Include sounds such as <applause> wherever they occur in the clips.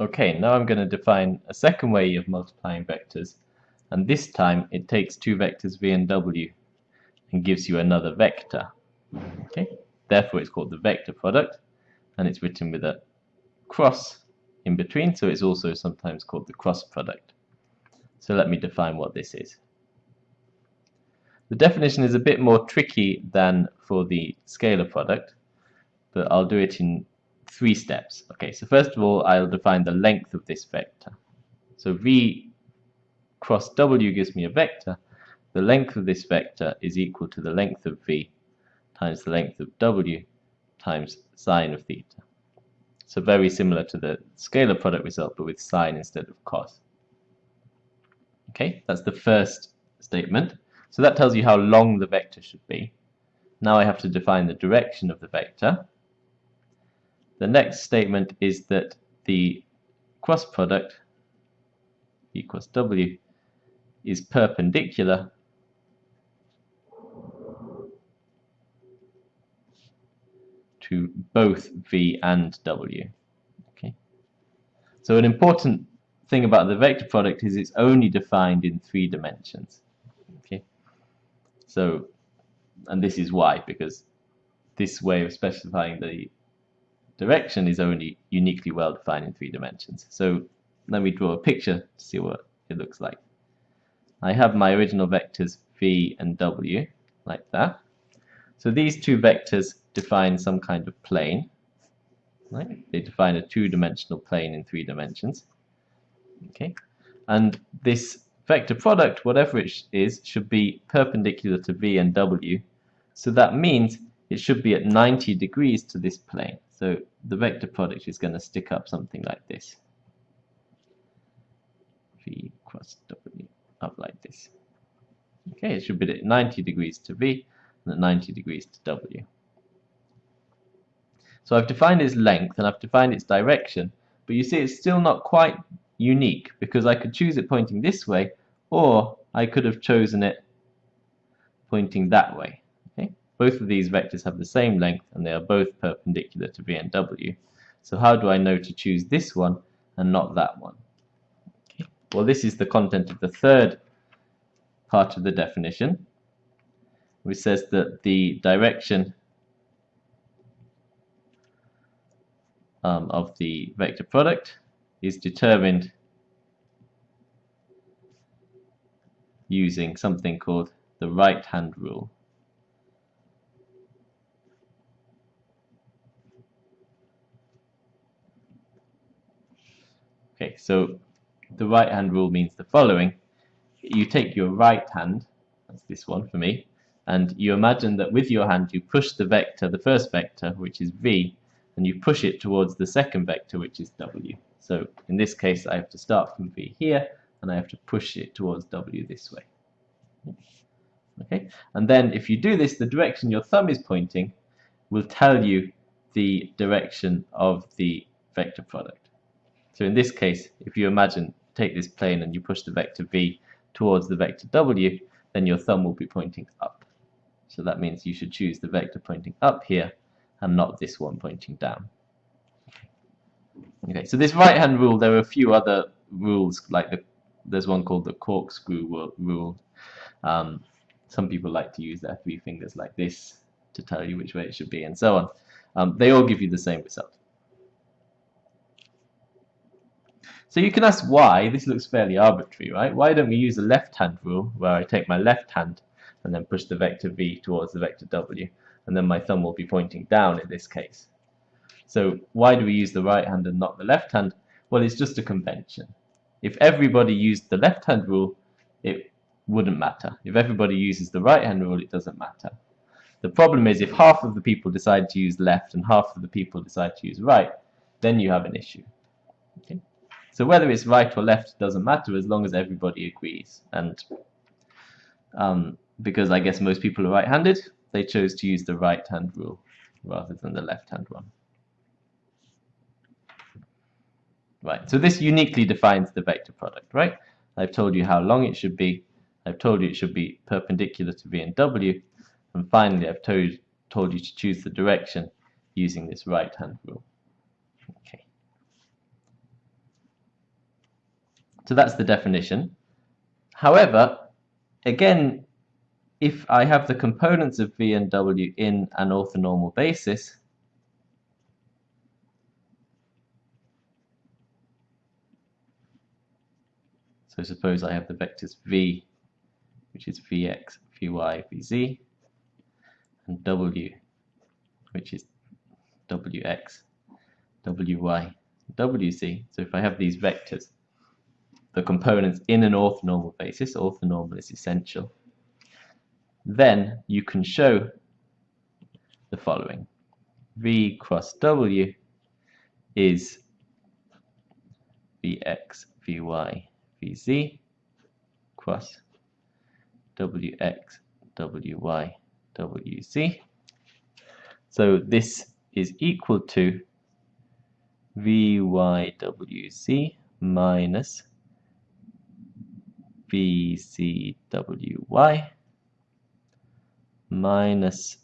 Okay, now I'm going to define a second way of multiplying vectors, and this time it takes two vectors v and w and gives you another vector. Okay, therefore it's called the vector product, and it's written with a cross in between, so it's also sometimes called the cross product. So let me define what this is. The definition is a bit more tricky than for the scalar product, but I'll do it in three steps. Okay, so first of all, I'll define the length of this vector. So v cross w gives me a vector. The length of this vector is equal to the length of v times the length of w times sine of theta. So very similar to the scalar product result, but with sine instead of cos. Okay, that's the first statement. So that tells you how long the vector should be. Now I have to define the direction of the vector. The next statement is that the cross product equals w is perpendicular to both v and w. Okay. So an important thing about the vector product is it's only defined in three dimensions. Okay. So, and this is why, because this way of specifying the direction is only uniquely well defined in three dimensions. So let me draw a picture to see what it looks like. I have my original vectors v and w like that. So these two vectors define some kind of plane. Right? They define a two-dimensional plane in three dimensions. Okay, and this vector product, whatever it is, should be perpendicular to v and w. So that means it should be at 90 degrees to this plane. So the vector product is going to stick up something like this. V cross W up like this. Okay, it should be at 90 degrees to V and at 90 degrees to W. So I've defined its length and I've defined its direction, but you see it's still not quite unique because I could choose it pointing this way or I could have chosen it pointing that way. Both of these vectors have the same length and they are both perpendicular to v and w. So how do I know to choose this one and not that one? Okay. Well, this is the content of the third part of the definition, which says that the direction um, of the vector product is determined using something called the right hand rule. Okay, so the right hand rule means the following. You take your right hand, that's this one for me, and you imagine that with your hand you push the vector, the first vector, which is v, and you push it towards the second vector, which is w. So in this case I have to start from v here, and I have to push it towards w this way. Okay, and then if you do this, the direction your thumb is pointing will tell you the direction of the vector product. So in this case, if you imagine, take this plane and you push the vector v towards the vector w, then your thumb will be pointing up. So that means you should choose the vector pointing up here and not this one pointing down. Okay, so this right hand rule, there are a few other rules, like the, there's one called the corkscrew rule. Um, some people like to use their three fingers like this to tell you which way it should be, and so on. Um, they all give you the same result. So you can ask why, this looks fairly arbitrary, right? Why don't we use the left-hand rule, where I take my left hand and then push the vector v towards the vector w, and then my thumb will be pointing down in this case. So why do we use the right hand and not the left hand? Well, it's just a convention. If everybody used the left-hand rule, it wouldn't matter. If everybody uses the right-hand rule, it doesn't matter. The problem is if half of the people decide to use left and half of the people decide to use right, then you have an issue. Okay? So whether it's right or left doesn't matter as long as everybody agrees. And um, because I guess most people are right-handed, they chose to use the right-hand rule rather than the left-hand one. Right, so this uniquely defines the vector product, right? I've told you how long it should be. I've told you it should be perpendicular to v and w. And finally, I've told, told you to choose the direction using this right-hand rule. Okay. So that's the definition. However, again, if I have the components of V and W in an orthonormal basis, so suppose I have the vectors V, which is Vx, Vy, Vz, and W, which is Wx, Wy, Wz. So if I have these vectors, the components in an orthonormal basis, orthonormal is essential, then you can show the following. V cross W is Vx, Vy, Vz cross Wx, Wy, Wz. So this is equal to Vywz minus VZWY minus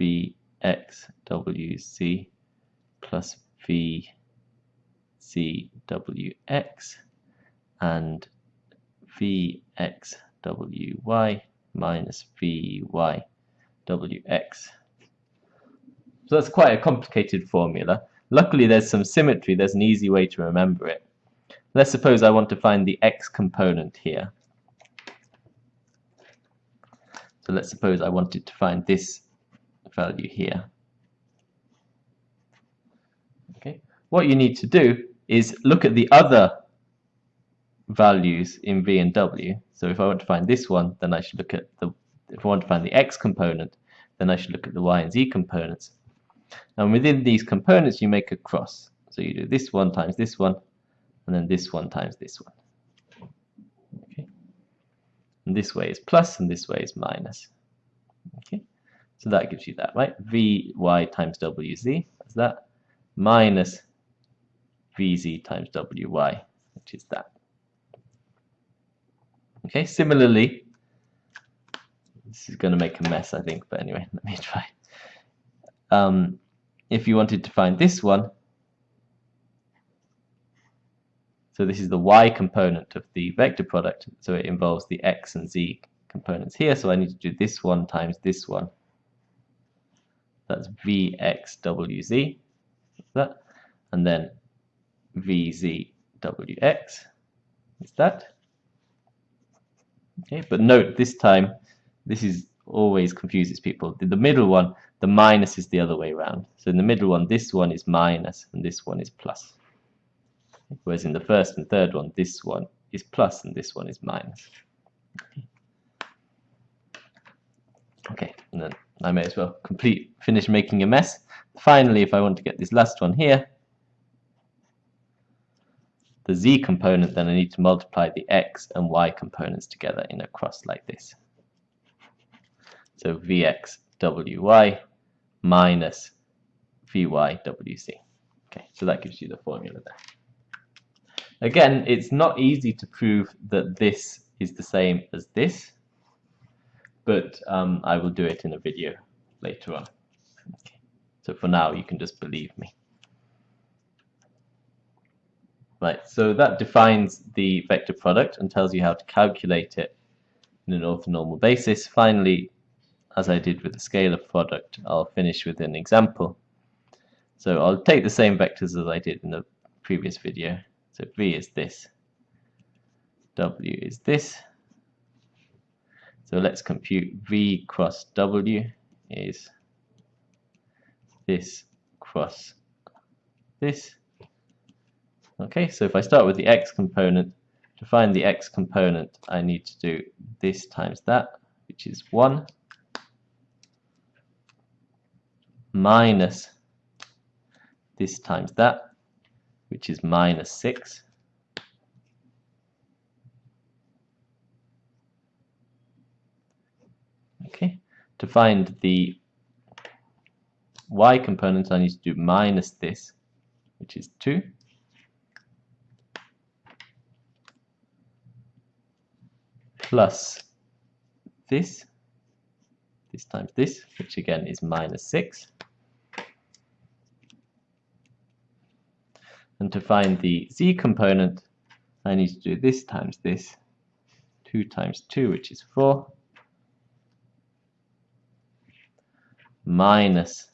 VXWZ plus VZWX and VXWY minus VYWX. So that's quite a complicated formula. Luckily there's some symmetry, there's an easy way to remember it. Let's suppose I want to find the x component here. So let's suppose I wanted to find this value here. Okay. What you need to do is look at the other values in v and w. So if I want to find this one, then I should look at the, if I want to find the x component, then I should look at the y and z components. And within these components, you make a cross. So you do this one times this one, and then this one times this one. Okay. And this way is plus, and this way is minus. Okay. So that gives you that, right? Vy times Wz, that's that, minus Vz times Wy, which is that. Okay, similarly, this is going to make a mess, I think, but anyway, <laughs> let me try. Um, if you wanted to find this one, So this is the y component of the vector product, so it involves the x and z components here, so I need to do this one times this one. That's vxwz, that, and then vzwx is that. Okay, but note this time, this is always confuses people. The, the middle one, the minus is the other way around. So in the middle one, this one is minus and this one is plus. Whereas in the first and third one, this one is plus and this one is minus. Okay, and then I may as well complete, finish making a mess. Finally, if I want to get this last one here, the z component, then I need to multiply the x and y components together in a cross like this. So vx wy minus vy wx. Okay, so that gives you the formula there. Again, it's not easy to prove that this is the same as this, but um, I will do it in a video later on. Okay. So for now, you can just believe me. Right, so that defines the vector product and tells you how to calculate it in an orthonormal basis. Finally, as I did with the scalar product, I'll finish with an example. So I'll take the same vectors as I did in the previous video so V is this, W is this. So let's compute V cross W is this cross this. Okay, so if I start with the x component, to find the x component, I need to do this times that, which is 1, minus this times that, which is minus 6. Okay, to find the y component I need to do minus this, which is 2. plus this, this times this, which again is minus 6. And to find the z component, I need to do this times this. 2 times 2, which is 4. Minus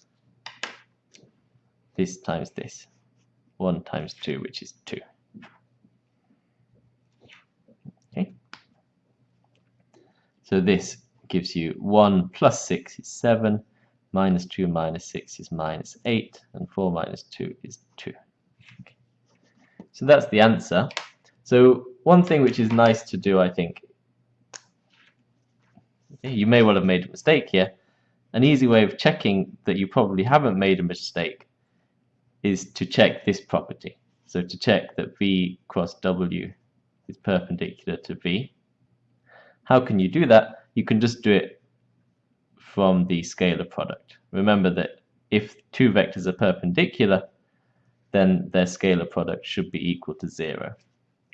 this times this. 1 times 2, which is 2. Okay. So this gives you 1 plus 6 is 7, minus 2 minus 6 is minus 8, and 4 minus 2 is 2. Okay. So that's the answer. So one thing which is nice to do, I think, you may well have made a mistake here. An easy way of checking that you probably haven't made a mistake is to check this property. So to check that V cross W is perpendicular to V. How can you do that? You can just do it from the scalar product. Remember that if two vectors are perpendicular, then their scalar product should be equal to 0.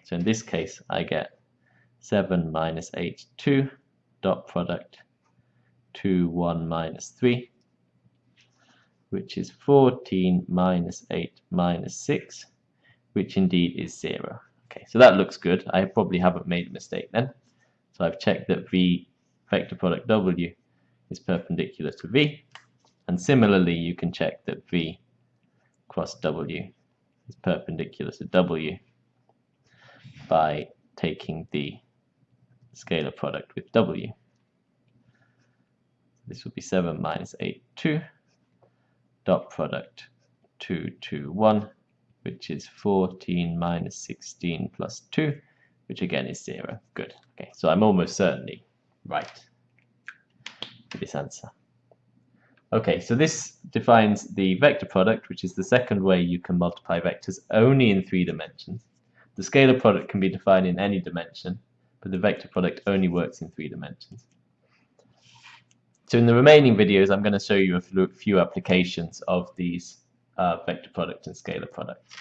So in this case, I get 7 minus 8, 2, dot product 2, 1 minus 3, which is 14 minus 8 minus 6, which indeed is 0. Okay, so that looks good. I probably haven't made a mistake then. So I've checked that V vector product W is perpendicular to V. And similarly, you can check that V cross W is perpendicular to W by taking the scalar product with W. This would be 7 minus 8, 2, dot product 2, 2, 1, which is 14 minus 16 plus 2, which again is 0. Good. Okay, so I'm almost certainly right with this answer. Okay, so this defines the vector product, which is the second way you can multiply vectors only in three dimensions. The scalar product can be defined in any dimension, but the vector product only works in three dimensions. So in the remaining videos, I'm going to show you a few applications of these uh, vector product and scalar products.